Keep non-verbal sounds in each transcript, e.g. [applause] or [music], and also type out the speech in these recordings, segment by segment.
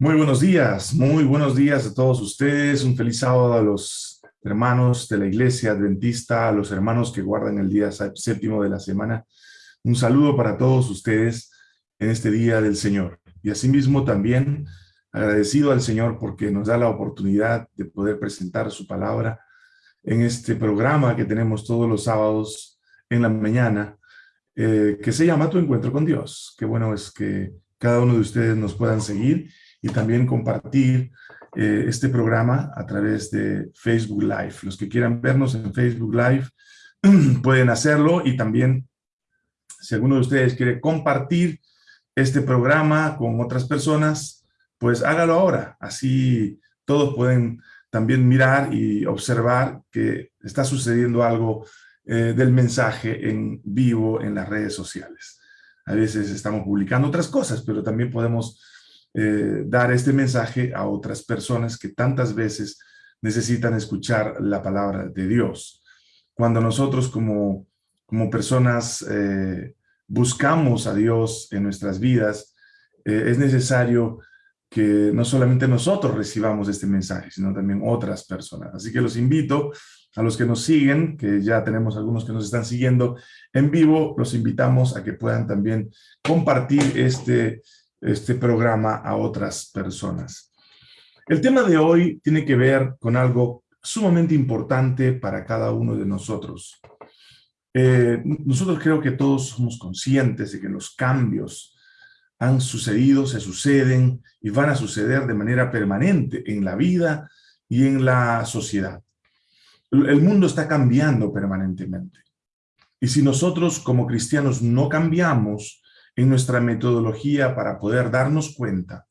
Muy buenos días, muy buenos días a todos ustedes. Un feliz sábado a los hermanos de la iglesia adventista, a los hermanos que guardan el día séptimo de la semana. Un saludo para todos ustedes en este día del Señor. Y asimismo también agradecido al Señor porque nos da la oportunidad de poder presentar su palabra en este programa que tenemos todos los sábados en la mañana, eh, que se llama Tu Encuentro con Dios. Qué bueno es que cada uno de ustedes nos puedan seguir y también compartir eh, este programa a través de Facebook Live. Los que quieran vernos en Facebook Live [clears throat] pueden hacerlo y también si alguno de ustedes quiere compartir este programa con otras personas, pues hágalo ahora. Así todos pueden también mirar y observar que está sucediendo algo eh, del mensaje en vivo en las redes sociales. A veces estamos publicando otras cosas, pero también podemos eh, dar este mensaje a otras personas que tantas veces necesitan escuchar la palabra de Dios. Cuando nosotros como, como personas eh, buscamos a Dios en nuestras vidas, eh, es necesario que no solamente nosotros recibamos este mensaje, sino también otras personas. Así que los invito a los que nos siguen, que ya tenemos algunos que nos están siguiendo en vivo, los invitamos a que puedan también compartir este este programa a otras personas. El tema de hoy tiene que ver con algo sumamente importante para cada uno de nosotros. Eh, nosotros creo que todos somos conscientes de que los cambios han sucedido, se suceden y van a suceder de manera permanente en la vida y en la sociedad. El mundo está cambiando permanentemente. Y si nosotros como cristianos no cambiamos, en nuestra metodología para poder darnos cuenta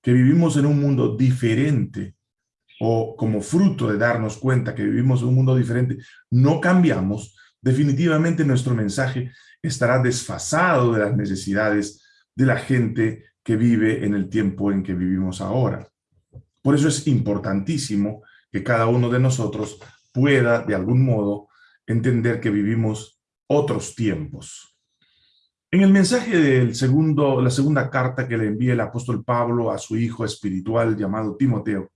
que vivimos en un mundo diferente o como fruto de darnos cuenta que vivimos en un mundo diferente, no cambiamos, definitivamente nuestro mensaje estará desfasado de las necesidades de la gente que vive en el tiempo en que vivimos ahora. Por eso es importantísimo que cada uno de nosotros pueda, de algún modo, entender que vivimos otros tiempos. En el mensaje segundo, la segunda carta que le envía el apóstol Pablo a su hijo espiritual llamado Timoteo,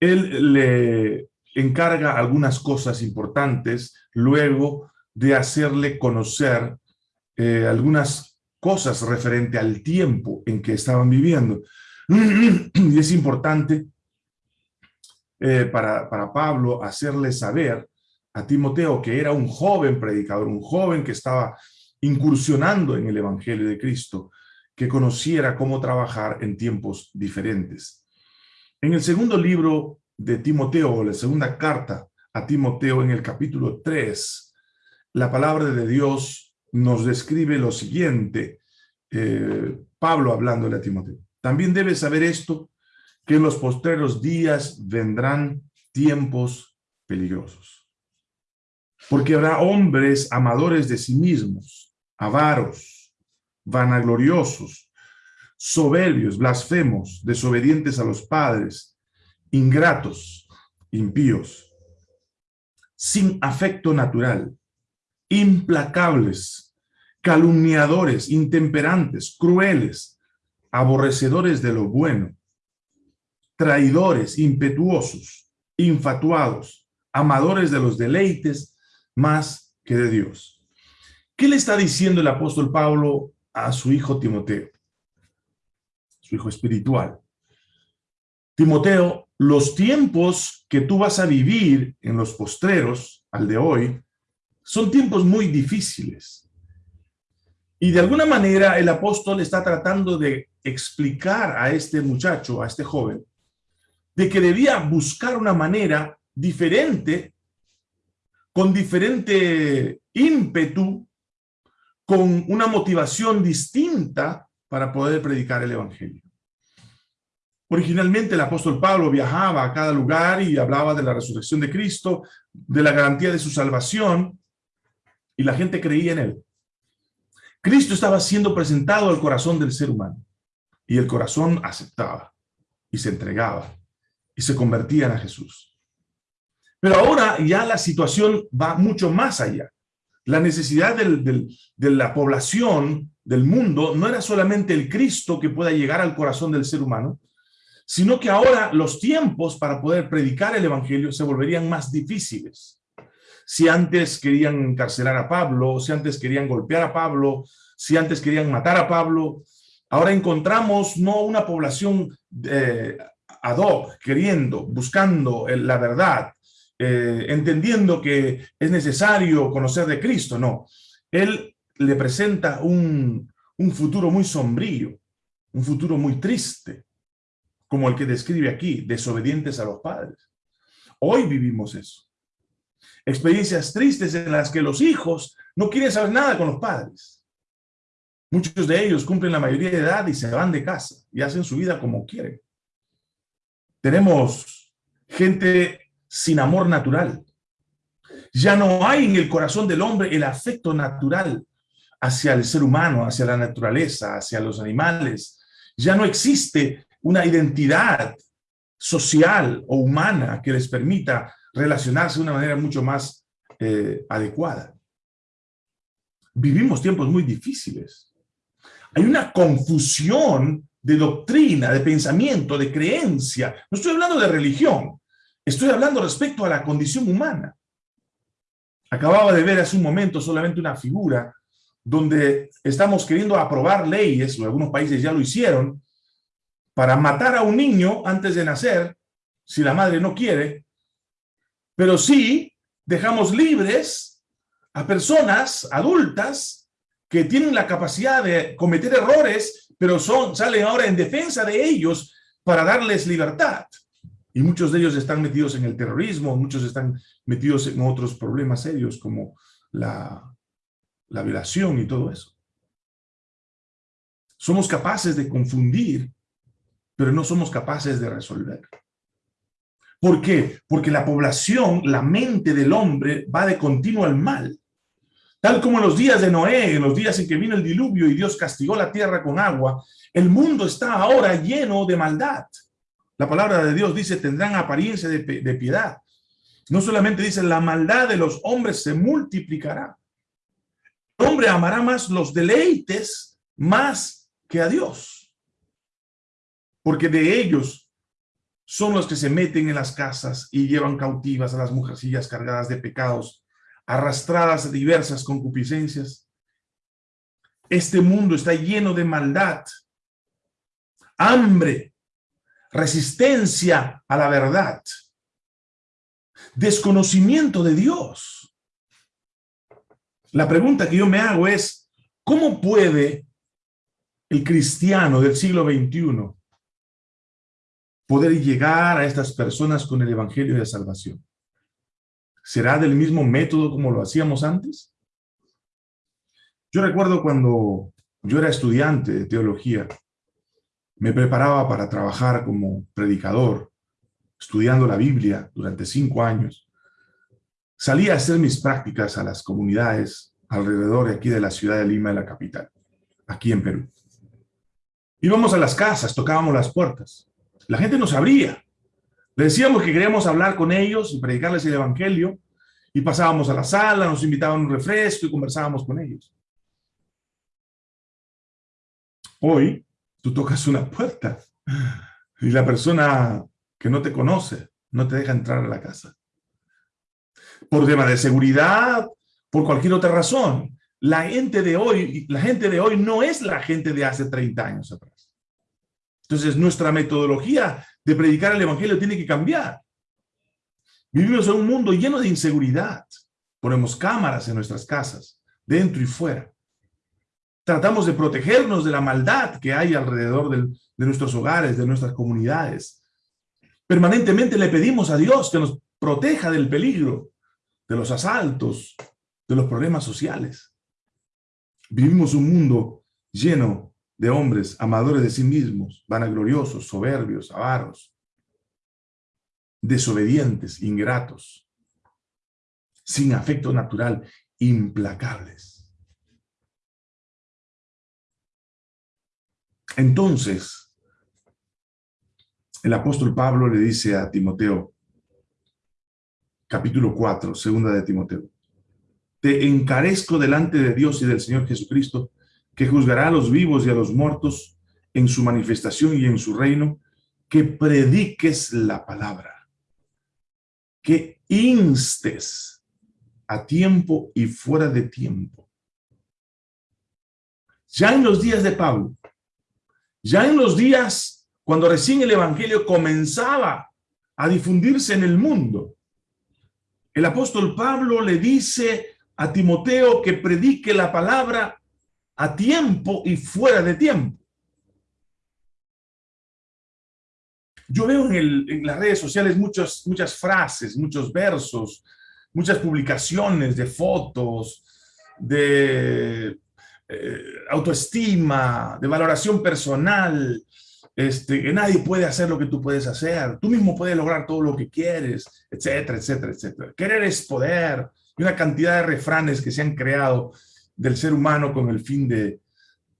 él le encarga algunas cosas importantes luego de hacerle conocer eh, algunas cosas referente al tiempo en que estaban viviendo. [clears throat] Y es importante eh, para, para Pablo hacerle saber a Timoteo que era un joven predicador, un joven que estaba incursionando en el Evangelio de Cristo, que conociera cómo trabajar en tiempos diferentes. En el segundo libro de Timoteo, la segunda carta a Timoteo en el capítulo 3, la palabra de Dios nos describe lo siguiente, eh, Pablo hablándole a Timoteo. También debes saber esto, que en los postreros días vendrán tiempos peligrosos. Porque habrá hombres amadores de sí mismos, avaros, vanagloriosos, soberbios, blasfemos, desobedientes a los padres, ingratos, impíos, sin afecto natural, implacables, calumniadores, intemperantes, crueles, aborrecedores de lo bueno, traidores, impetuosos, infatuados, amadores de los deleites más que de Dios ¿Qué le está diciendo el apóstol Pablo a su hijo Timoteo? Su hijo espiritual. Timoteo, los tiempos que tú vas a vivir en los postreros, al de hoy, son tiempos muy difíciles. Y de alguna manera el apóstol está tratando de explicar a este muchacho, a este joven, de que debía buscar una manera diferente, con diferente ímpetu, con una motivación distinta para poder predicar el Evangelio. Originalmente el apóstol Pablo viajaba a cada lugar y hablaba de la resurrección de Cristo, de la garantía de su salvación, y la gente creía en él. Cristo estaba siendo presentado al corazón del ser humano, y el corazón aceptaba, y se entregaba, y se convertían a Jesús. Pero ahora ya la situación va mucho más allá la necesidad de la población del mundo no era solamente el Cristo que pueda llegar al corazón del ser humano, sino que ahora los tiempos para poder predicar el evangelio se volverían más difíciles. Si antes querían encarcelar a Pablo, si antes querían golpear a Pablo, si antes querían matar a Pablo, ahora encontramos no una población eh, ad hoc, queriendo, buscando la verdad, eh, entendiendo que es necesario conocer de Cristo, no. Él le presenta un, un futuro muy sombrío, un futuro muy triste, como el que describe aquí, desobedientes a los padres. Hoy vivimos eso. Experiencias tristes en las que los hijos no quieren saber nada con los padres. Muchos de ellos cumplen la mayoría de edad y se van de casa y hacen su vida como quieren. Tenemos gente sin amor natural. Ya no hay en el corazón del hombre el afecto natural hacia el ser humano, hacia la naturaleza, hacia los animales. Ya no existe una identidad social o humana que les permita relacionarse de una manera mucho más eh, adecuada. Vivimos tiempos muy difíciles. Hay una confusión de doctrina, de pensamiento, de creencia. No estoy hablando de religión, Estoy hablando respecto a la condición humana. Acababa de ver hace un momento solamente una figura donde estamos queriendo aprobar leyes, o algunos países ya lo hicieron, para matar a un niño antes de nacer, si la madre no quiere, pero sí dejamos libres a personas adultas que tienen la capacidad de cometer errores, pero son, salen ahora en defensa de ellos para darles libertad. Y muchos de ellos están metidos en el terrorismo, muchos están metidos en otros problemas serios como la, la violación y todo eso. Somos capaces de confundir, pero no somos capaces de resolver. ¿Por qué? Porque la población, la mente del hombre va de continuo al mal. Tal como en los días de Noé, en los días en que vino el diluvio y Dios castigó la tierra con agua, el mundo está ahora lleno de maldad. La palabra de Dios dice, tendrán apariencia de, piedad. No solamente dice, la maldad de los hombres se multiplicará. El hombre amará más los deleites más que a Dios. Porque de ellos son los que se meten en las casas y llevan cautivas a las mujercillas cargadas de pecados, arrastradas a diversas concupiscencias. Este mundo está lleno de maldad, hambre, resistencia a la verdad, desconocimiento de Dios. La pregunta que yo me hago es, ¿cómo puede el cristiano del siglo XXI poder llegar a estas personas con el evangelio de salvación? ¿Será del mismo método como lo hacíamos antes? Yo recuerdo cuando yo era estudiante de teología, me preparaba para trabajar como predicador, estudiando la Biblia durante cinco años. Salía a hacer mis prácticas a las comunidades alrededor de aquí de la ciudad de Lima, de la capital, aquí en Perú. Íbamos a las casas, tocábamos las puertas. La gente nos abría. Decíamos que queríamos hablar con ellos y predicarles el evangelio. Y pasábamos a la sala, nos invitaban un refresco y conversábamos con ellos. Hoy, tú tocas una puerta y la persona que no te conoce no te deja entrar a la casa. Por tema de seguridad, por cualquier otra razón. La gente de hoy, la gente de hoy no es la gente de hace 30 años atrás. Entonces, nuestra metodología de predicar el evangelio tiene que cambiar. Vivimos en un mundo lleno de inseguridad. Ponemos cámaras en nuestras casas, dentro y fuera. Tratamos de protegernos de la maldad que hay alrededor de nuestros hogares, de nuestras comunidades. Permanentemente le pedimos a Dios que nos proteja del peligro, de los asaltos, de los problemas sociales. Vivimos un mundo lleno de hombres amadores de sí mismos, vanagloriosos, soberbios, avaros, desobedientes, ingratos, sin afecto natural, implacables. Entonces, el apóstol Pablo le dice a Timoteo, capítulo 4, segunda de Timoteo, te encarezco delante de Dios y del Señor Jesucristo, que juzgará a los vivos y a los muertos en su manifestación y en su reino, que prediques la palabra, que instes a tiempo y fuera de tiempo. Ya en los días de Pablo, ya en los días cuando recién el evangelio comenzaba a difundirse en el mundo, el apóstol Pablo le dice a Timoteo que predique la palabra a tiempo y fuera de tiempo. Yo veo en, las redes sociales muchas, muchas frases, muchos versos, muchas publicaciones de fotos, de eh, autoestima, de valoración personal, este, que nadie puede hacer lo que tú puedes hacer, tú mismo puedes lograr todo lo que quieres, etcétera, etcétera, etcétera. Querer es poder, y una cantidad de refranes que se han creado del ser humano con el fin de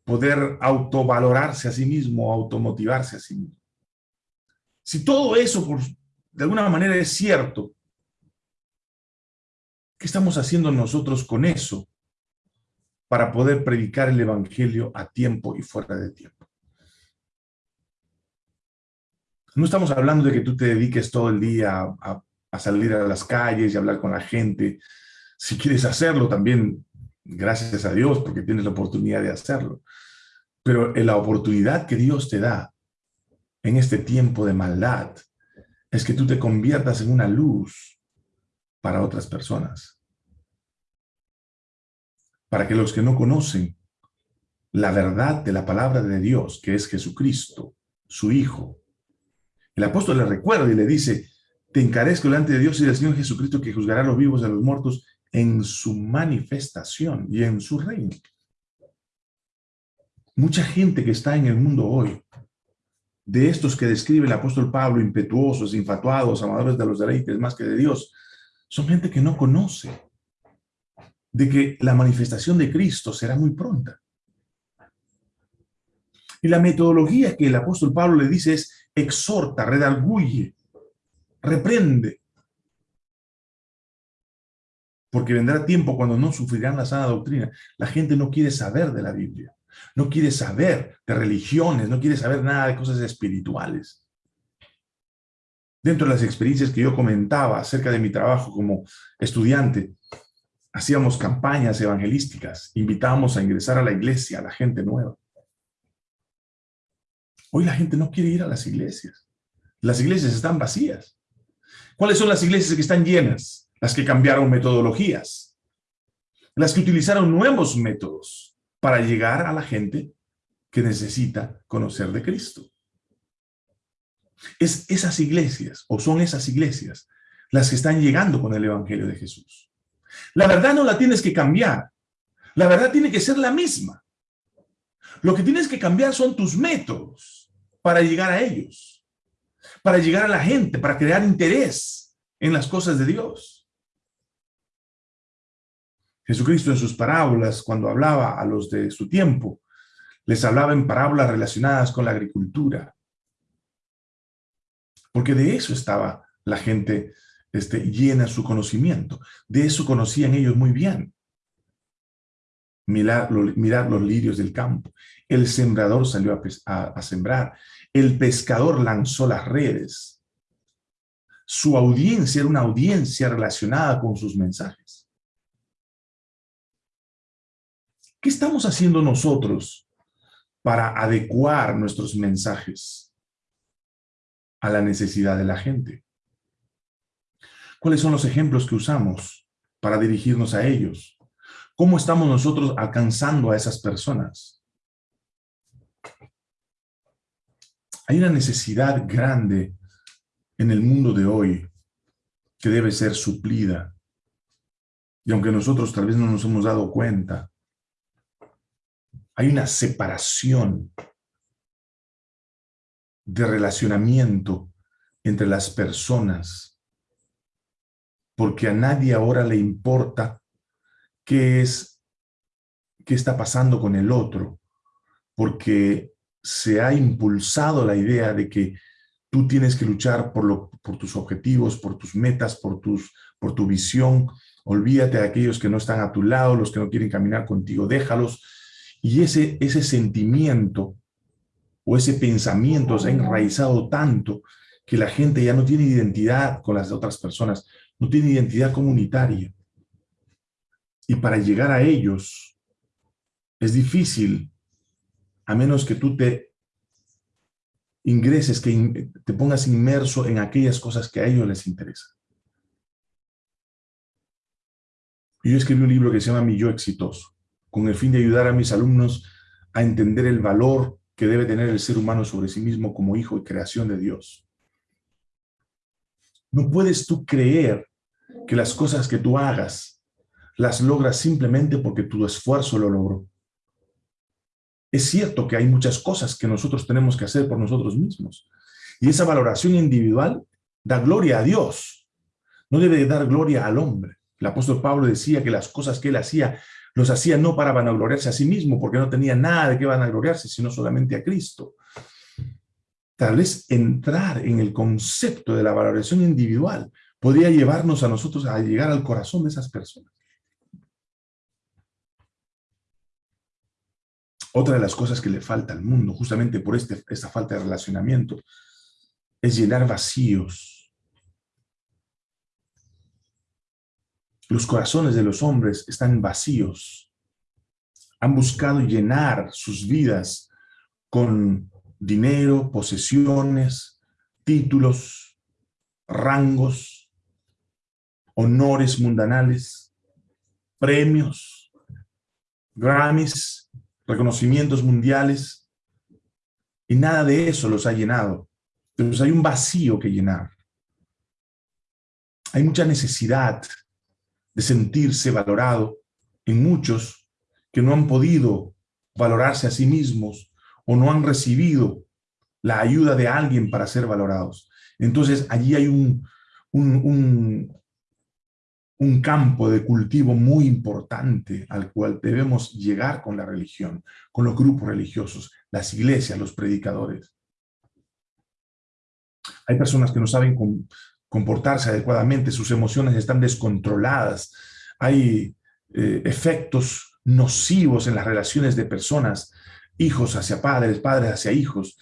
poder autovalorarse a sí mismo, automotivarse a sí mismo. Si todo eso, por, de alguna manera, es cierto, ¿qué estamos haciendo nosotros con eso para poder predicar el Evangelio a tiempo y fuera de tiempo? No estamos hablando de que tú te dediques todo el día a, salir a las calles y hablar con la gente. Si quieres hacerlo también, gracias a Dios, porque tienes la oportunidad de hacerlo. Pero la oportunidad que Dios te da en este tiempo de maldad es que tú te conviertas en una luz para otras personas. Para que los que no conocen la verdad de la palabra de Dios, que es Jesucristo, su Hijo, el apóstol le recuerda y le dice, te encarezco delante de Dios y del Señor Jesucristo que juzgará a los vivos y a los muertos en su manifestación y en su reino. Mucha gente que está en el mundo hoy de estos que describe el apóstol Pablo, impetuosos, infatuados, amadores de los deleites más que de Dios, son gente que no conoce de que la manifestación de Cristo será muy pronta. Y la metodología que el apóstol Pablo le dice es exhorta, redarguye, reprende. Porque vendrá tiempo cuando no sufrirán la sana doctrina. La gente no quiere saber de la Biblia no quiere saber de religiones, no quiere saber nada de cosas espirituales. Dentro de las experiencias que yo comentaba acerca de mi trabajo como estudiante, hacíamos campañas evangelísticas, invitábamos a ingresar a la iglesia a la gente nueva. Hoy la gente no quiere ir a las iglesias. Las iglesias están vacías. ¿Cuáles son las iglesias que están llenas? Las que cambiaron metodologías. Las que utilizaron nuevos métodos para llegar a la gente que necesita conocer de Cristo. Es esas iglesias, o son esas iglesias, las que están llegando con el Evangelio de Jesús. La verdad no la tienes que cambiar. La verdad tiene que ser la misma. Lo que tienes que cambiar son tus métodos para llegar a ellos, para llegar a la gente, para crear interés en las cosas de Dios. Jesucristo en sus parábolas, cuando hablaba a los de su tiempo, les hablaba en parábolas relacionadas con la agricultura. Porque de eso estaba la gente este, llena su conocimiento. De eso conocían ellos muy bien. Mirar, los lirios del campo. El sembrador salió a sembrar. El pescador lanzó las redes. Su audiencia era una audiencia relacionada con sus mensajes. ¿Qué estamos haciendo nosotros para adecuar nuestros mensajes a la necesidad de la gente? ¿Cuáles son los ejemplos que usamos para dirigirnos a ellos? ¿Cómo estamos nosotros alcanzando a esas personas? Hay una necesidad grande en el mundo de hoy que debe ser suplida. Y aunque nosotros tal vez no nos hemos dado cuenta, hay una separación de relacionamiento entre las personas, porque a nadie ahora le importa qué es, qué está pasando con el otro, porque se ha impulsado la idea de que tú tienes que luchar por, lo, por tus objetivos, por tus metas, por, tus, por tu visión. Olvídate de aquellos que no están a tu lado, los que no quieren caminar contigo, déjalos Y ese, ese sentimiento o ese pensamiento se ha enraizado tanto que la gente ya no tiene identidad con las otras personas, no tiene identidad comunitaria. Y para llegar a ellos es difícil, a menos que tú te ingreses, que te pongas inmerso en aquellas cosas que a ellos les interesan. Yo escribí un libro que se llama Mi Yo Exitoso, con el fin de ayudar a mis alumnos a entender el valor que debe tener el ser humano sobre sí mismo como hijo y creación de Dios. No puedes tú creer que las cosas que tú hagas las logras simplemente porque tu esfuerzo lo logró. Es cierto que hay muchas cosas que nosotros tenemos que hacer por nosotros mismos. Y esa valoración individual da gloria a Dios. No debe dar gloria al hombre. El apóstol Pablo decía que las cosas que él hacía, los hacía no para vanagloriarse a sí mismo, porque no tenía nada de qué vanagloriarse, sino solamente a Cristo. Tal vez entrar en el concepto de la valoración individual podría llevarnos a nosotros a llegar al corazón de esas personas. Otra de las cosas que le falta al mundo, justamente por este, esta falta de relacionamiento, es llenar vacíos Los corazones de los hombres están vacíos. Han buscado llenar sus vidas con dinero, posesiones, títulos, rangos, honores mundanales, premios, Grammys, reconocimientos mundiales, y nada de eso los ha llenado. Entonces hay un vacío que llenar. Hay mucha necesidad de sentirse valorado en muchos que no han podido valorarse a sí mismos o no han recibido la ayuda de alguien para ser valorados. Entonces allí hay un, un, un, campo de cultivo muy importante al cual debemos llegar con la religión, con los grupos religiosos, las iglesias, los predicadores. Hay personas que no saben comportarse adecuadamente, sus emociones están descontroladas, hay eh, efectos nocivos en las relaciones de personas, hijos hacia padres, padres hacia hijos,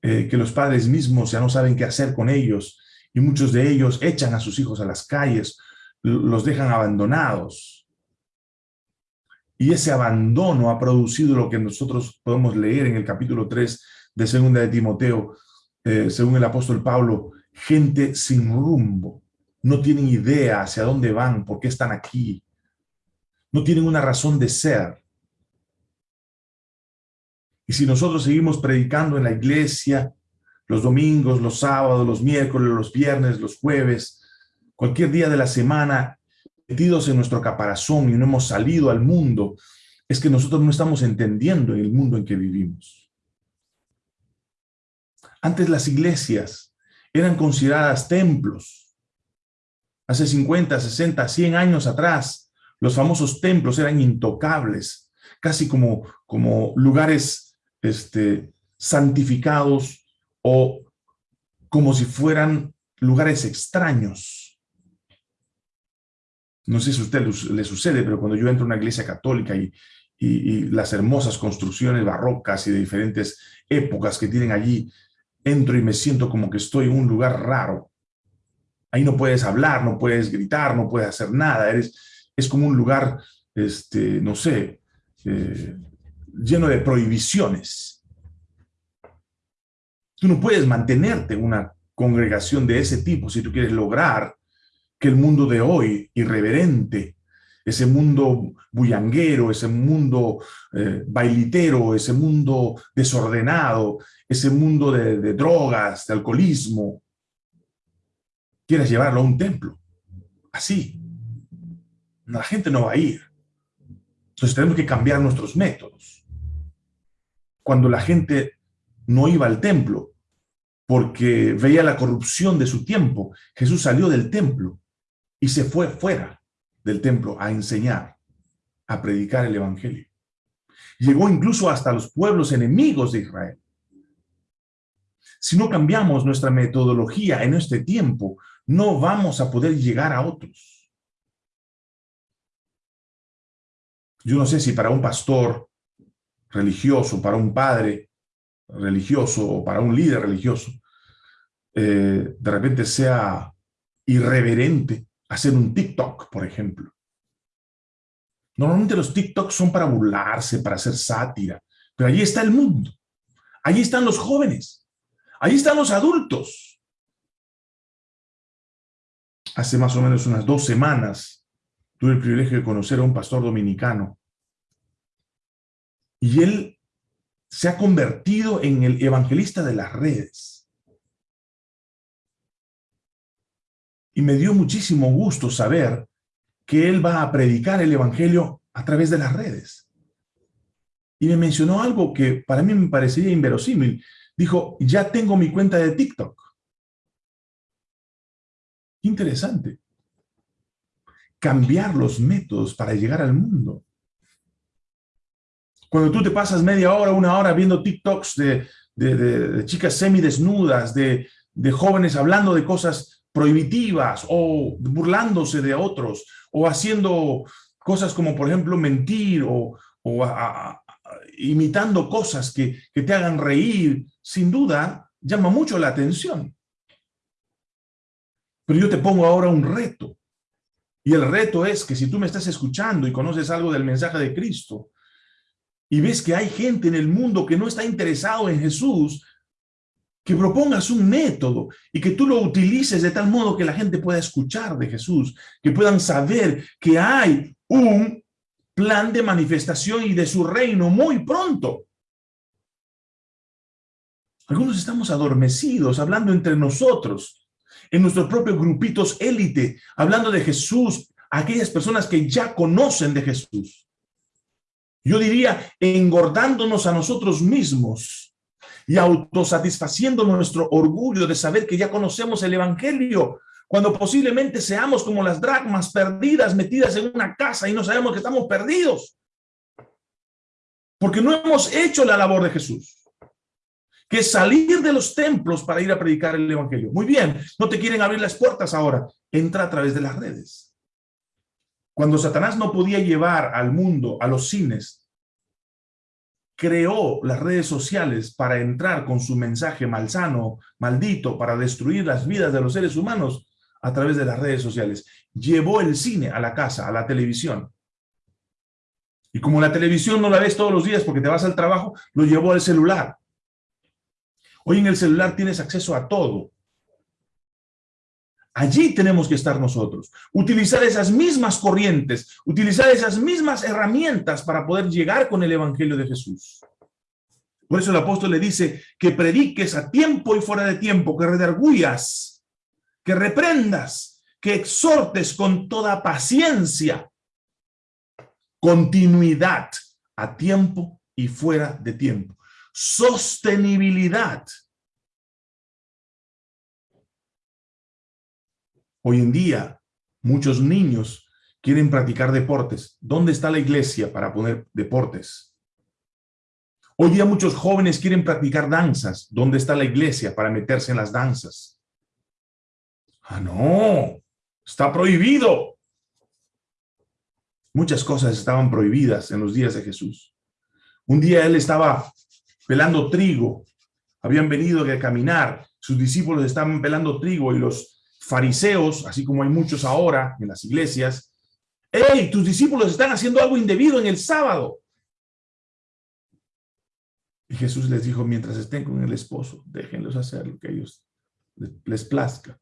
eh, que los padres mismos ya no saben qué hacer con ellos y muchos de ellos echan a sus hijos a las calles, los dejan abandonados. Y ese abandono ha producido lo que nosotros podemos leer en el capítulo 3 de Segunda de Timoteo, eh, según el apóstol Pablo, gente sin rumbo, no tienen idea hacia dónde van, por qué están aquí, no tienen una razón de ser. Y si nosotros seguimos predicando en la iglesia, los domingos, los sábados, los miércoles, los viernes, los jueves, cualquier día de la semana, metidos en nuestro caparazón y no hemos salido al mundo, es que nosotros no estamos entendiendo el mundo en que vivimos. Antes las iglesias eran consideradas templos. Hace 50, 60, 100 años atrás, los famosos templos eran intocables, casi como, como lugares este, santificados o como si fueran lugares extraños. No sé si a usted le sucede, pero cuando yo entro a una iglesia católica y, y las hermosas construcciones barrocas y de diferentes épocas que tienen allí, entro y me siento como que estoy en un lugar raro. Ahí no puedes hablar, no puedes gritar, no puedes hacer nada. Eres, es como un lugar, este, no sé, eh, lleno de prohibiciones. Tú no puedes mantenerte en una congregación de ese tipo si tú quieres lograr que el mundo de hoy, irreverente, ese mundo bullanguero, ese mundo eh, bailitero, ese mundo desordenado, ese mundo de, drogas, de alcoholismo, quieres llevarlo a un templo. Así. La gente no va a ir. Entonces tenemos que cambiar nuestros métodos. Cuando la gente no iba al templo porque veía la corrupción de su tiempo, Jesús salió del templo y se fue fuera del templo a enseñar, a predicar el evangelio. Llegó incluso hasta los pueblos enemigos de Israel. Si no cambiamos nuestra metodología en este tiempo, no vamos a poder llegar a otros. Yo no sé si para un pastor religioso, para un padre religioso o para un líder religioso, eh, de repente sea irreverente hacer un TikTok, por ejemplo. Normalmente los TikToks son para burlarse, para hacer sátira, pero allí está el mundo. Allí están los jóvenes. Allí están los adultos. Hace más o menos unas dos semanas tuve el privilegio de conocer a un pastor dominicano y él se ha convertido en el evangelista de las redes. Y me dio muchísimo gusto saber que él va a predicar el evangelio a través de las redes. Y me mencionó algo que para mí me parecía inverosímil. Dijo, ya tengo mi cuenta de TikTok. Interesante. Cambiar los métodos para llegar al mundo. Cuando tú te pasas media hora, una hora viendo TikToks de, chicas semidesnudas, de, de jóvenes hablando de cosas prohibitivas o burlándose de otros o haciendo cosas como, por ejemplo, mentir o, imitando cosas que, que te hagan reír, sin duda, llama mucho la atención. Pero yo te pongo ahora un reto. Y el reto es que si tú me estás escuchando y conoces algo del mensaje de Cristo, y ves que hay gente en el mundo que no está interesado en Jesús, que propongas un método y que tú lo utilices de tal modo que la gente pueda escuchar de Jesús, que puedan saber que hay un plan de manifestación y de su reino muy pronto. Algunos estamos adormecidos, hablando entre nosotros, en nuestros propios grupitos élite, hablando de Jesús, aquellas personas que ya conocen de Jesús. Yo diría, engordándonos a nosotros mismos y autosatisfaciendo nuestro orgullo de saber que ya conocemos el evangelio, cuando posiblemente seamos como las dracmas perdidas, metidas en una casa y no sabemos que estamos perdidos. Porque no hemos hecho la labor de Jesús, que es salir de los templos para ir a predicar el evangelio. Muy bien, no te quieren abrir las puertas ahora, entra a través de las redes. Cuando Satanás no podía llevar al mundo a los cines, creó las redes sociales para entrar con su mensaje malsano, maldito, para destruir las vidas de los seres humanos a través de las redes sociales. Llevó el cine a la casa, a la televisión. Y como la televisión no la ves todos los días porque te vas al trabajo, lo llevó al celular. Hoy en el celular tienes acceso a todo. Allí tenemos que estar nosotros. Utilizar esas mismas corrientes, utilizar esas mismas herramientas para poder llegar con el Evangelio de Jesús. Por eso el apóstol le dice que prediques a tiempo y fuera de tiempo, que redarguyas, que reprendas, que exhortes con toda paciencia, continuidad a tiempo y fuera de tiempo, sostenibilidad Hoy en día, muchos niños quieren practicar deportes. ¿Dónde está la iglesia para poner deportes? Hoy día muchos jóvenes quieren practicar danzas. ¿Dónde está la iglesia para meterse en las danzas? Ah, no, está prohibido. Muchas cosas estaban prohibidas en los días de Jesús. Un día él estaba pelando trigo, habían venido a caminar, sus discípulos estaban pelando trigo y los fariseos, así como hay muchos ahora en las iglesias, hey, tus discípulos están haciendo algo indebido en el sábado. Y Jesús les dijo, mientras estén con el esposo, déjenlos hacer lo que ellos les plazca.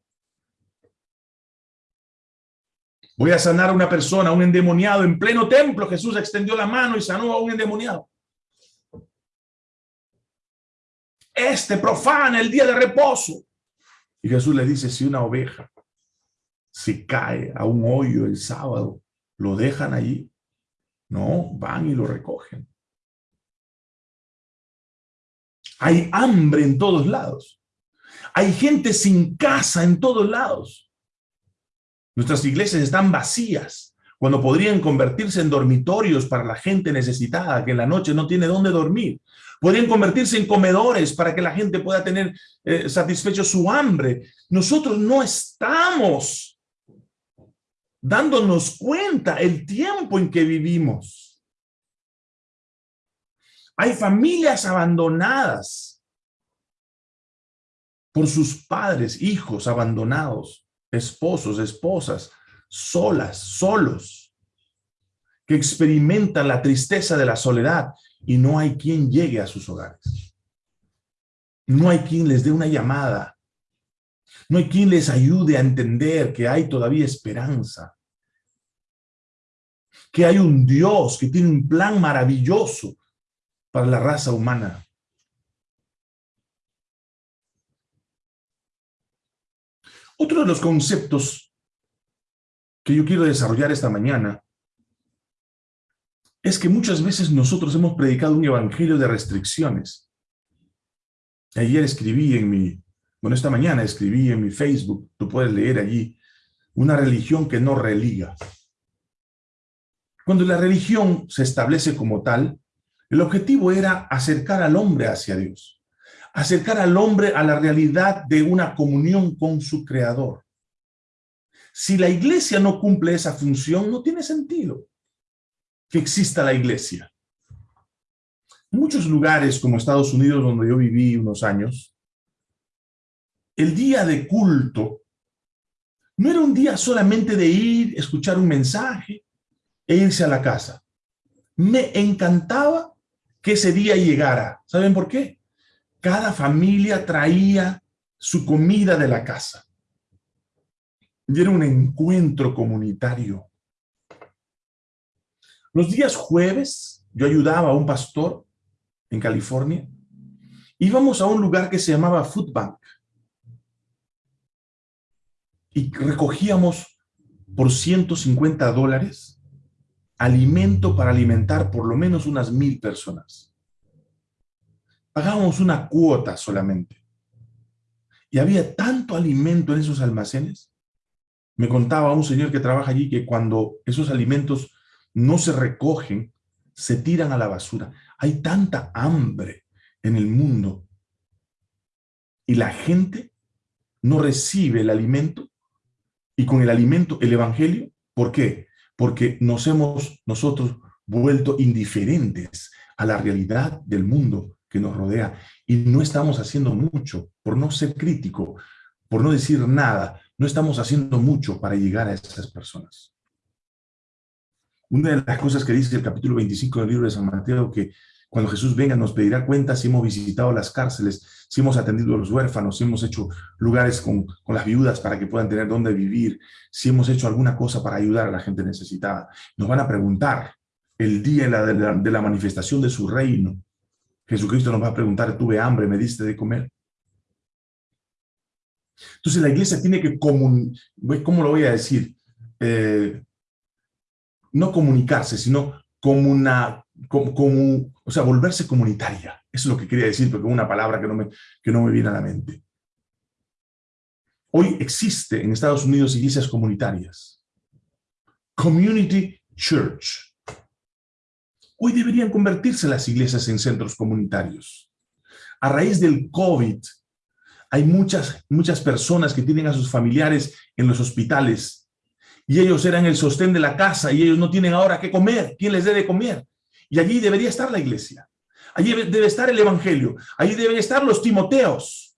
Voy a sanar a una persona, a un endemoniado, en pleno templo. Jesús extendió la mano y sanó a un endemoniado. Este profana el día de reposo. Y Jesús le dice, si una oveja se cae a un hoyo el sábado, ¿lo dejan allí? No, van y lo recogen. Hay hambre en todos lados. Hay gente sin casa en todos lados. Nuestras iglesias están vacías cuando podrían convertirse en dormitorios para la gente necesitada que en la noche no tiene dónde dormir. Podrían convertirse en comedores para que la gente pueda tener eh, satisfecho su hambre. Nosotros no estamos dándonos cuenta el tiempo en que vivimos. Hay familias abandonadas por sus padres, hijos abandonados, esposos, esposas, solas, solos, que experimentan la tristeza de la soledad y no hay quien llegue a sus hogares. No hay quien les dé una llamada. No hay quien les ayude a entender que hay todavía esperanza. Que hay un Dios que tiene un plan maravilloso para la raza humana. Otro de los conceptos que yo quiero desarrollar esta mañana es que muchas veces nosotros hemos predicado un evangelio de restricciones. Ayer escribí en mi, bueno, esta mañana escribí en mi Facebook, tú puedes leer allí, una religión que no religa. Cuando la religión se establece como tal, el objetivo era acercar al hombre hacia Dios, acercar al hombre a la realidad de una comunión con su Creador. Si la iglesia no cumple esa función, no tiene sentido que exista la iglesia. En muchos lugares como Estados Unidos, donde yo viví unos años, el día de culto no era un día solamente de ir, escuchar un mensaje e irse a la casa. Me encantaba que ese día llegara. ¿Saben por qué? Cada familia traía su comida de la casa. Y era un encuentro comunitario. Los días jueves, yo ayudaba a un pastor en California. Íbamos a un lugar que se llamaba Food Bank. Y recogíamos por 150 dólares alimento para alimentar por lo menos unas mil personas. Pagábamos una cuota solamente. Y había tanto alimento en esos almacenes. Me contaba un señor que trabaja allí que cuando esos alimentos no se recogen, se tiran a la basura. Hay tanta hambre en el mundo y la gente no recibe el alimento y con el alimento el evangelio. ¿Por qué? Porque nos hemos nosotros vuelto indiferentes a la realidad del mundo que nos rodea y no estamos haciendo mucho por no ser crítico, por no decir nada, no estamos haciendo mucho para llegar a esas personas. Una de las cosas que dice el capítulo 25 del libro de San Mateo, que cuando Jesús venga nos pedirá cuenta si hemos visitado las cárceles, si hemos atendido a los huérfanos, si hemos hecho lugares con, las viudas para que puedan tener dónde vivir, si hemos hecho alguna cosa para ayudar a la gente necesitada. Nos van a preguntar el día de la, de la manifestación de su reino. Jesucristo nos va a preguntar, tuve hambre, me diste de comer. Entonces la iglesia tiene que, comun ¿cómo lo voy a decir? Eh, no comunicarse, sino como una, como, o sea, volverse comunitaria. Eso es lo que quería decir, porque es una palabra que no, me, que no me viene a la mente. Hoy existe en Estados Unidos iglesias comunitarias. Community Church. Hoy deberían convertirse las iglesias en centros comunitarios. A raíz del COVID, hay muchas, muchas personas que tienen a sus familiares en los hospitales y ellos eran el sostén de la casa y ellos no tienen ahora qué comer, ¿quién les debe comer? Y allí debería estar la iglesia. Allí debe estar el evangelio. Allí deben estar los timoteos.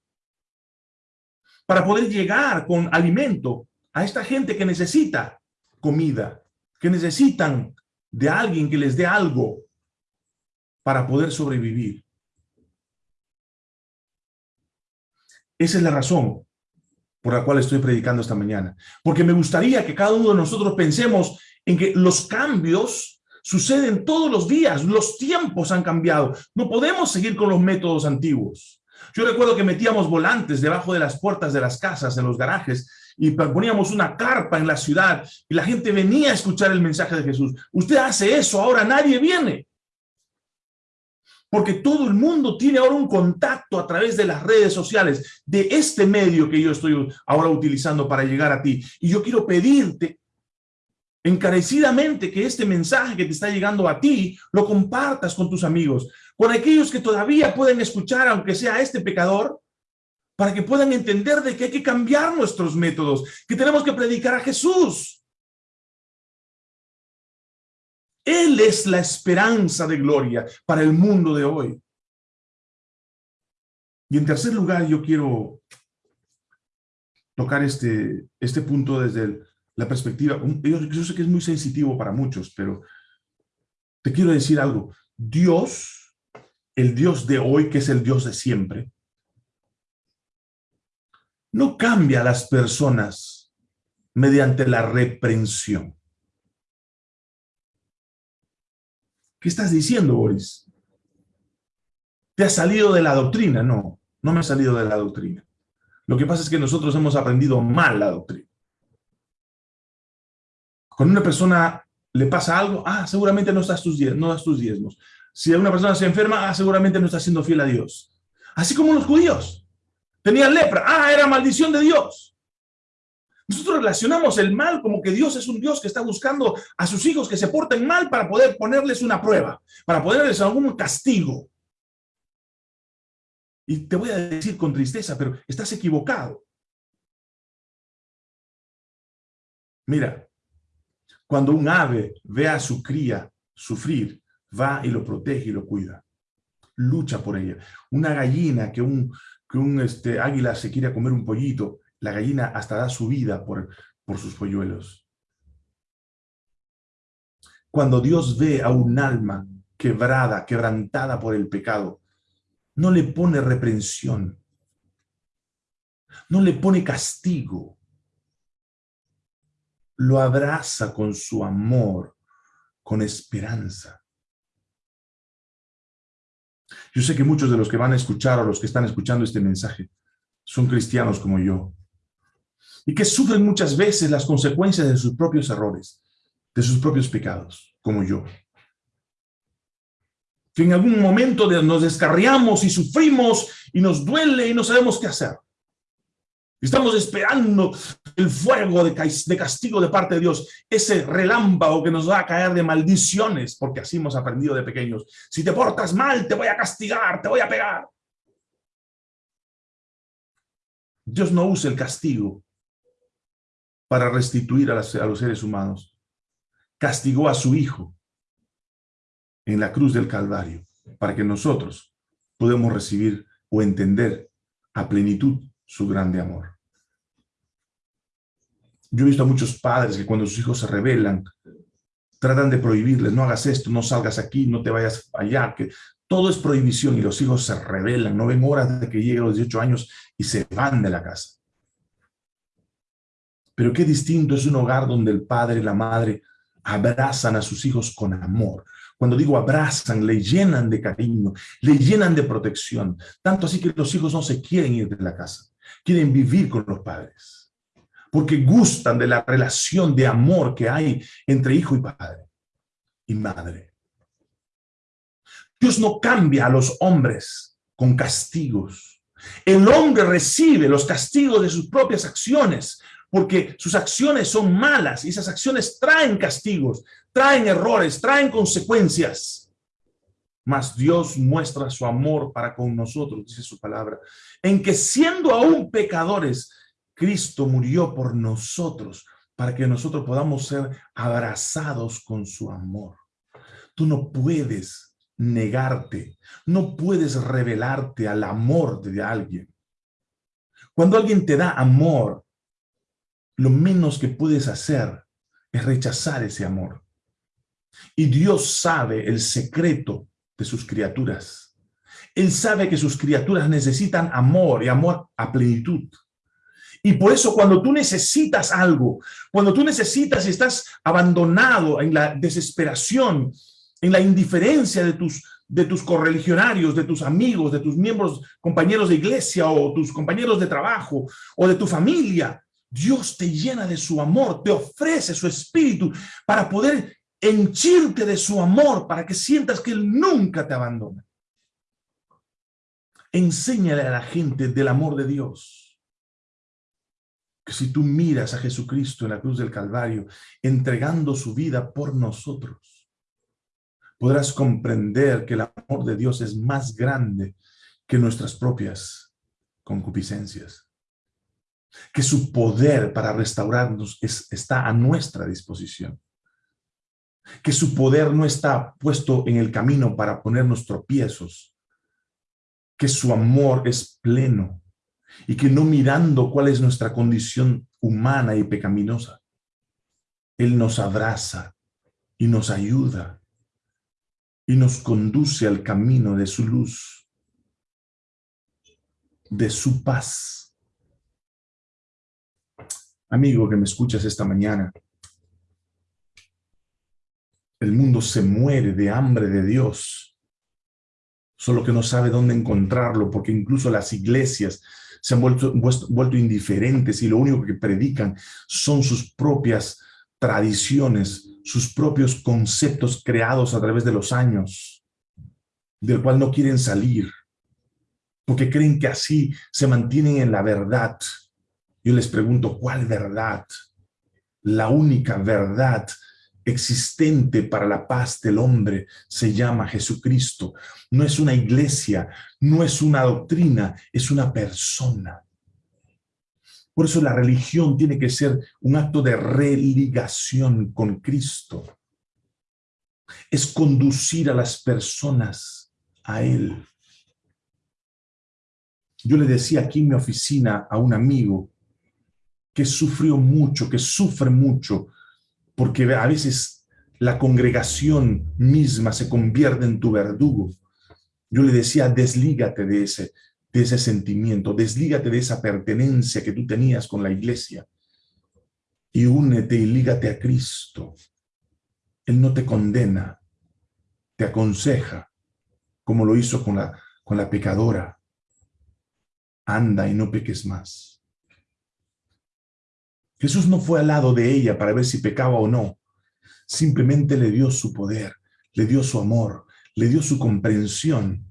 Para poder llegar con alimento a esta gente que necesita comida, que necesitan de alguien que les dé algo para poder sobrevivir. Esa es la razón por la cual estoy predicando esta mañana. Porque me gustaría que cada uno de nosotros pensemos en que los cambios suceden todos los días, los tiempos han cambiado. No podemos seguir con los métodos antiguos. Yo recuerdo que metíamos volantes debajo de las puertas de las casas, en los garajes, y poníamos una carpa en la ciudad y la gente venía a escuchar el mensaje de Jesús. Usted hace eso, ahora nadie viene porque todo el mundo tiene ahora un contacto a través de las redes sociales, de este medio que yo estoy ahora utilizando para llegar a ti. Y yo quiero pedirte encarecidamente que este mensaje que te está llegando a ti, lo compartas con tus amigos, con aquellos que todavía pueden escuchar, aunque sea este pecador, para que puedan entender de que hay que cambiar nuestros métodos, que tenemos que predicar a Jesús. Él es la esperanza de gloria para el mundo de hoy. Y en tercer lugar, yo quiero tocar este, este punto desde la perspectiva, yo, yo sé que es muy sensitivo para muchos, pero te quiero decir algo. Dios, el Dios de hoy, que es el Dios de siempre, no cambia a las personas mediante la reprensión. ¿Qué estás diciendo, Boris? ¿Te has salido de la doctrina? No, no me he salido de la doctrina. Lo que pasa es que nosotros hemos aprendido mal la doctrina. Cuando una persona le pasa algo, ah, seguramente no, estás tus no das tus diezmos. Si una persona se enferma, ah, seguramente no está siendo fiel a Dios. Así como los judíos. Tenían lepra, ah, era maldición de Dios. Nosotros relacionamos el mal como que Dios es un Dios que está buscando a sus hijos que se porten mal para poder ponerles una prueba, para ponerles algún castigo. Y te voy a decir con tristeza, pero estás equivocado. Mira, cuando un ave ve a su cría sufrir, va y lo protege y lo cuida. Lucha por ella. Una gallina que un, que un este, águila se quiere comer un pollito, la gallina hasta da su vida por, por sus polluelos. Cuando Dios ve a un alma quebrada, quebrantada por el pecado, no le pone reprensión, no le pone castigo, lo abraza con su amor, con esperanza. Yo sé que muchos de los que van a escuchar o los que están escuchando este mensaje son cristianos como yo y que sufren muchas veces las consecuencias de sus propios errores, de sus propios pecados, como yo. Que en algún momento nos descarriamos y sufrimos y nos duele y no sabemos qué hacer. Estamos esperando el fuego de castigo de parte de Dios, ese relámpago que nos va a caer de maldiciones, porque así hemos aprendido de pequeños. Si te portas mal, te voy a castigar, te voy a pegar. Dios no usa el castigo para restituir a, los seres humanos. Castigó a su Hijo en la cruz del Calvario para que nosotros podamos recibir o entender a plenitud su grande amor. Yo he visto a muchos padres que cuando sus hijos se rebelan, tratan de prohibirles, no hagas esto, no salgas aquí, no te vayas allá, que todo es prohibición y los hijos se rebelan, no ven horas de que lleguen los 18 años y se van de la casa. Pero qué distinto es un hogar donde el padre y la madre abrazan a sus hijos con amor. Cuando digo abrazan, le llenan de cariño, le llenan de protección. Tanto así que los hijos no se quieren ir de la casa, quieren vivir con los padres. Porque gustan de la relación de amor que hay entre hijo y padre y madre. Dios no cambia a los hombres con castigos. El hombre recibe los castigos de sus propias acciones, porque sus acciones son malas y esas acciones traen castigos, traen errores, traen consecuencias. Mas Dios muestra su amor para con nosotros, dice su palabra, en que siendo aún pecadores, Cristo murió por nosotros, para que nosotros podamos ser abrazados con su amor. Tú no puedes negarte, no puedes revelarte al amor de alguien. Cuando alguien te da amor, lo menos que puedes hacer es rechazar ese amor. Y Dios sabe el secreto de sus criaturas. Él sabe que sus criaturas necesitan amor y amor a plenitud. Y por eso cuando tú necesitas algo, cuando tú necesitas y estás abandonado en la desesperación, en la indiferencia de tus, de tus correligionarios, de tus amigos, de tus miembros, compañeros de iglesia o tus compañeros de trabajo o de tu familia, Dios te llena de su amor, te ofrece su espíritu para poder henchirte de su amor, para que sientas que Él nunca te abandona. Enséñale a la gente del amor de Dios. Que si tú miras a Jesucristo en la cruz del Calvario, entregando su vida por nosotros, podrás comprender que el amor de Dios es más grande que nuestras propias concupiscencias que su poder para restaurarnos está a nuestra disposición. que su poder no está puesto en el camino para ponernos tropiezos, que su amor es pleno y que no mirando cuál es nuestra condición humana y pecaminosa, Él nos abraza y nos ayuda y nos conduce al camino de su luz, de su paz. Amigo que me escuchas esta mañana, el mundo se muere de hambre de Dios, solo que no sabe dónde encontrarlo, porque incluso las iglesias se han vuelto, vuelto indiferentes y lo único que predican son sus propias tradiciones, sus propios conceptos creados a través de los años, del cual no quieren salir, porque creen que así se mantienen en la verdad. Yo les pregunto, ¿cuál verdad? La única verdad existente para la paz del hombre se llama Jesucristo. No es una iglesia, no es una doctrina, es una persona. Por eso la religión tiene que ser un acto de religación con Cristo. Es conducir a las personas a Él. Yo le decía aquí en mi oficina a un amigo que sufrió mucho, que sufre mucho porque a veces la congregación misma se convierte en tu verdugo. Yo le decía, deslígate de ese, de ese sentimiento, deslígate de esa pertenencia que tú tenías con la iglesia y únete y lígate a Cristo. Él no te condena, te aconseja, como lo hizo con la, con la pecadora. Anda y no peques más. Jesús no fue al lado de ella para ver si pecaba o no. Simplemente le dio su poder, le dio su amor, le dio su comprensión.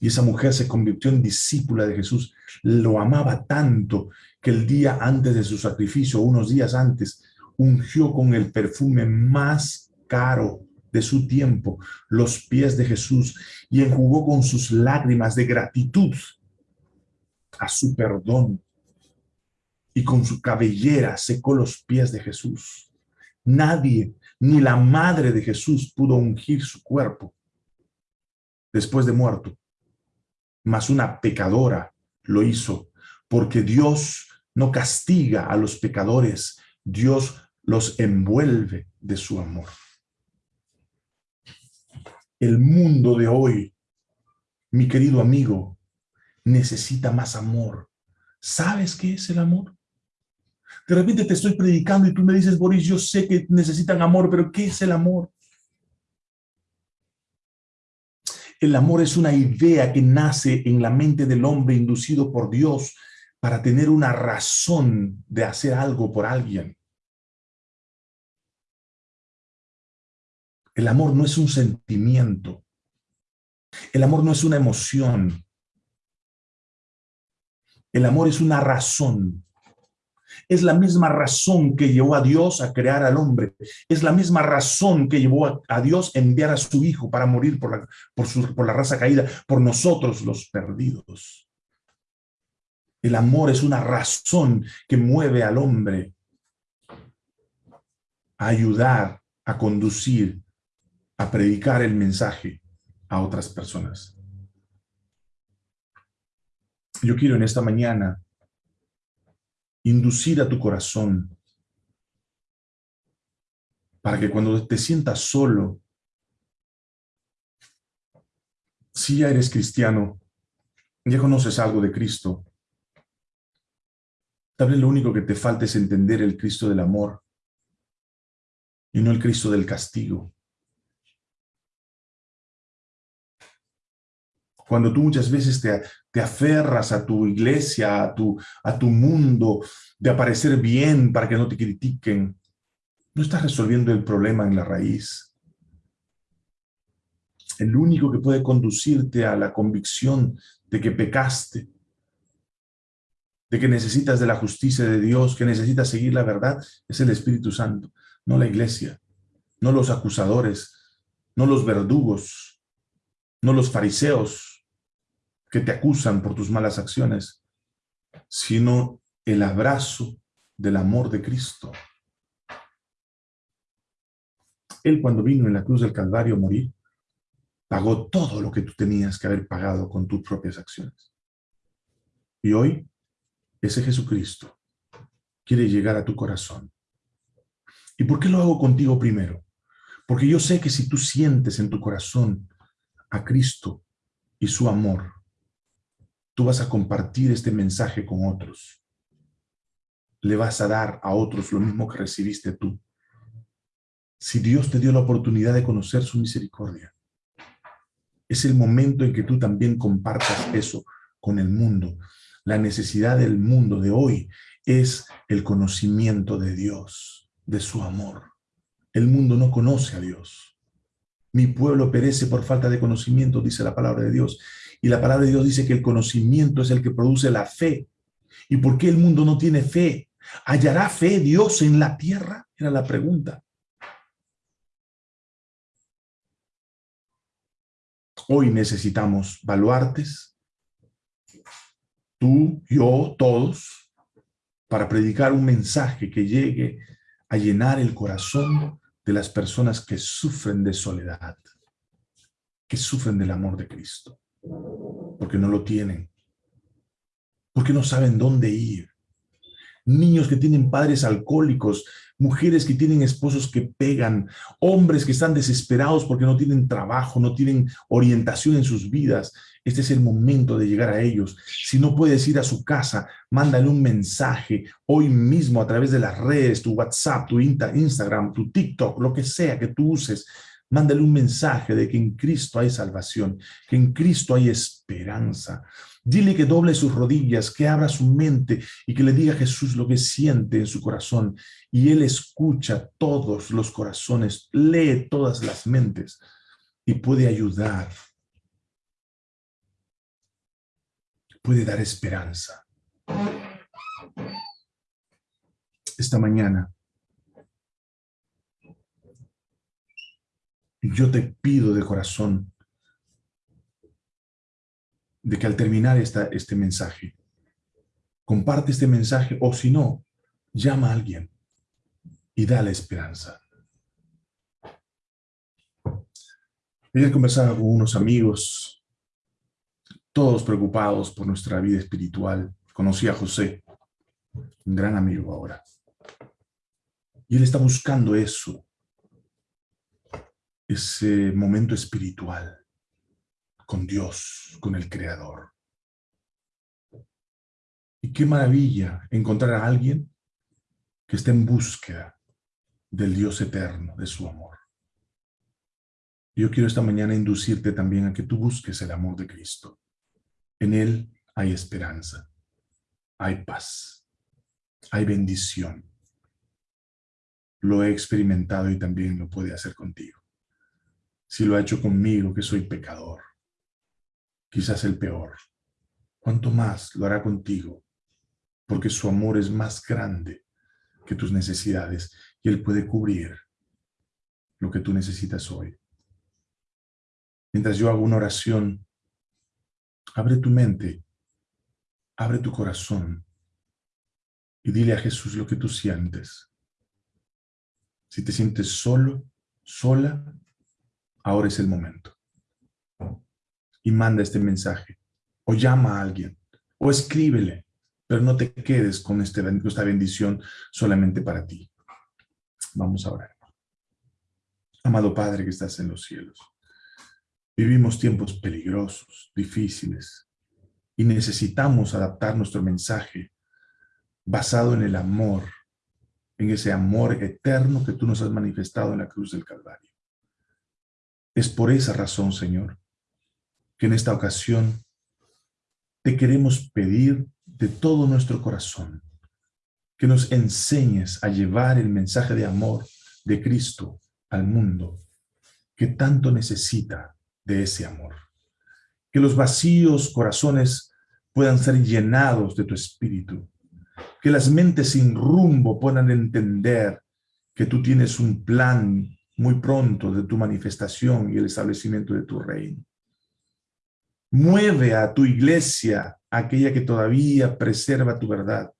Y esa mujer se convirtió en discípula de Jesús. Lo amaba tanto que el día antes de su sacrificio, unos días antes, ungió con el perfume más caro de su tiempo los pies de Jesús y enjugó con sus lágrimas de gratitud a su perdón y con su cabellera secó los pies de Jesús. Nadie, ni la madre de Jesús pudo ungir su cuerpo después de muerto, mas una pecadora lo hizo, porque Dios no castiga a los pecadores, Dios los envuelve de su amor. El mundo de hoy, mi querido amigo, necesita más amor. ¿Sabes qué es el amor? De repente te estoy predicando y tú me dices, Boris, yo sé que necesitan amor, pero ¿qué es el amor? El amor es una idea que nace en la mente del hombre inducido por Dios para tener una razón de hacer algo por alguien. El amor no es un sentimiento. El amor no es una emoción. El amor es una razón. Es la misma razón que llevó a Dios a crear al hombre. Es la misma razón que llevó a, Dios a enviar a su Hijo para morir por la, por, por la raza caída, por nosotros los perdidos. El amor es una razón que mueve al hombre a ayudar, a conducir, a predicar el mensaje a otras personas. Yo quiero en esta mañana inducir a tu corazón para que cuando te sientas solo, si ya eres cristiano, ya conoces algo de Cristo, tal vez lo único que te falta es entender el Cristo del amor y no el Cristo del castigo. Cuando tú muchas veces te, te aferras a tu iglesia, a tu, a tu mundo, de aparecer bien para que no te critiquen, no estás resolviendo el problema en la raíz. El único que puede conducirte a la convicción de que pecaste, de que necesitas de la justicia de Dios, que necesitas seguir la verdad, es el Espíritu Santo, no la iglesia, no los acusadores, no los verdugos, no los fariseos, que te acusan por tus malas acciones, sino el abrazo del amor de Cristo. Él cuando vino en la cruz del Calvario a morir, pagó todo lo que tú tenías que haber pagado con tus propias acciones. Y hoy, ese Jesucristo quiere llegar a tu corazón. ¿Y por qué lo hago contigo primero? Porque yo sé que si tú sientes en tu corazón a Cristo y su amor, tú vas a compartir este mensaje con otros. Le vas a dar a otros lo mismo que recibiste tú. Si Dios te dio la oportunidad de conocer su misericordia, es el momento en que tú también compartas eso con el mundo. La necesidad del mundo de hoy es el conocimiento de Dios, de su amor. El mundo no conoce a Dios. Mi pueblo perece por falta de conocimiento, dice la palabra de Dios. Y la palabra de Dios dice que el conocimiento es el que produce la fe. ¿Y por qué el mundo no tiene fe? ¿Hallará fe Dios en la tierra? Era la pregunta. Hoy necesitamos baluartes, tú, yo, todos, para predicar un mensaje que llegue a llenar el corazón de las personas que sufren de soledad, que sufren del amor de Cristo, porque no lo tienen, porque no saben dónde ir. Niños que tienen padres alcohólicos, mujeres que tienen esposos que pegan, hombres que están desesperados porque no tienen trabajo, no tienen orientación en sus vidas. Este es el momento de llegar a ellos. Si no puedes ir a su casa, mándale un mensaje hoy mismo a través de las redes, tu WhatsApp, tu Instagram, tu TikTok, lo que sea que tú uses. Mándale un mensaje de que en Cristo hay salvación, que en Cristo hay esperanza, Dile que doble sus rodillas, que abra su mente y que le diga a Jesús lo que siente en su corazón. Y Él escucha todos los corazones, lee todas las mentes y puede ayudar. Puede dar esperanza. Esta mañana yo te pido de corazón de que al terminar esta, este mensaje, comparte este mensaje o si no, llama a alguien y dale esperanza. Ayer conversaba con unos amigos, todos preocupados por nuestra vida espiritual. Conocí a José, un gran amigo ahora. Y él está buscando eso, ese momento espiritual con Dios, con el Creador. Y qué maravilla encontrar a alguien que esté en búsqueda del Dios eterno, de su amor. Yo quiero esta mañana inducirte también a que tú busques el amor de Cristo. En Él hay esperanza, hay paz, hay bendición. Lo he experimentado y también lo puede hacer contigo. Si lo ha hecho conmigo, que soy pecador, quizás el peor. ¿Cuánto más lo hará contigo? Porque su amor es más grande que tus necesidades y Él puede cubrir lo que tú necesitas hoy. Mientras yo hago una oración, abre tu mente, abre tu corazón y dile a Jesús lo que tú sientes. Si te sientes solo, sola, ahora es el momento y manda este mensaje. O llama a alguien, o escríbele, pero no te quedes con este, esta bendición solamente para ti. Vamos a orar. Amado Padre que estás en los cielos, vivimos tiempos peligrosos, difíciles, y necesitamos adaptar nuestro mensaje basado en el amor, en ese amor eterno que tú nos has manifestado en la cruz del Calvario. Es por esa razón, Señor, que en esta ocasión te queremos pedir de todo nuestro corazón que nos enseñes a llevar el mensaje de amor de Cristo al mundo que tanto necesita de ese amor. Que los vacíos corazones puedan ser llenados de tu espíritu. Que las mentes sin rumbo puedan entender que tú tienes un plan muy pronto de tu manifestación y el establecimiento de tu reino. Mueve a tu iglesia, aquella que todavía preserva tu verdad,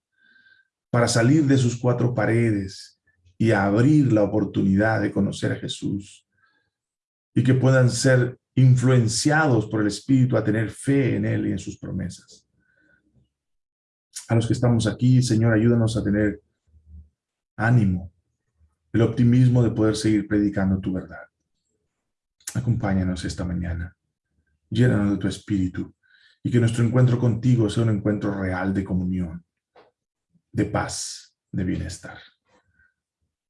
para salir de sus cuatro paredes y abrir la oportunidad de conocer a Jesús y que puedan ser influenciados por el Espíritu a tener fe en Él y en sus promesas. A los que estamos aquí, Señor, ayúdanos a tener ánimo, el optimismo de poder seguir predicando tu verdad. Acompáñanos esta mañana, llénanos de tu Espíritu y que nuestro encuentro contigo sea un encuentro real de comunión, de paz, de bienestar.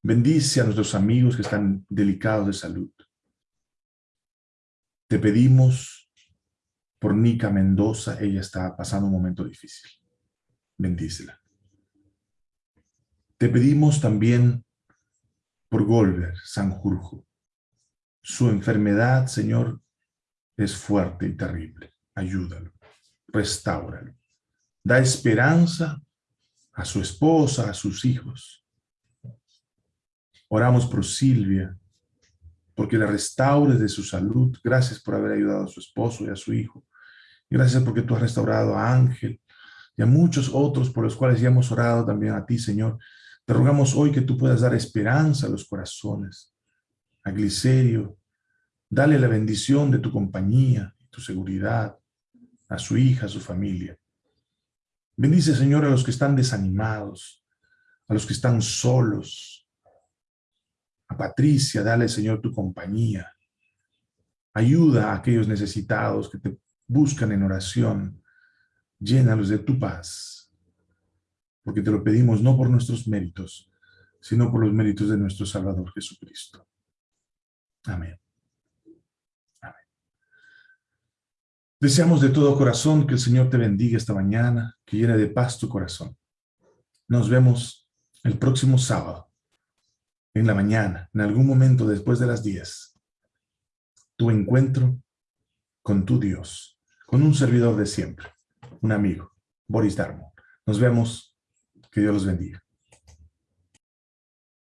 Bendice a nuestros amigos que están delicados de salud. Te pedimos por Nica Mendoza, ella está pasando un momento difícil. Bendícela. Te pedimos también por Golver, Sanjurjo. Su enfermedad, Señor, es fuerte y terrible. Ayúdalo, restáuralo. Da esperanza a su esposa, a sus hijos. Oramos por Silvia, porque la restaures de su salud. Gracias por haber ayudado a su esposo y a su hijo. Gracias porque tú has restaurado a Ángel y a muchos otros por los cuales ya hemos orado también a ti, Señor. Te rogamos hoy que tú puedas dar esperanza a los corazones. A Glicerio, dale la bendición de tu compañía y tu seguridad a su hija, a su familia. Bendice, Señor, a los que están desanimados, a los que están solos, a Patricia, dale, Señor, tu compañía. Ayuda a aquellos necesitados que te buscan en oración. Llénalos de tu paz. Porque te lo pedimos no por nuestros méritos, sino por los méritos de nuestro Salvador Jesucristo. Amén. Amén. Deseamos de todo corazón que el Señor te bendiga esta mañana, que llene de paz tu corazón. Nos vemos el próximo sábado en la mañana, en algún momento después de las 10, tu encuentro con tu Dios, con un servidor de siempre, un amigo, Boris Darmo. Nos vemos, que Dios los bendiga.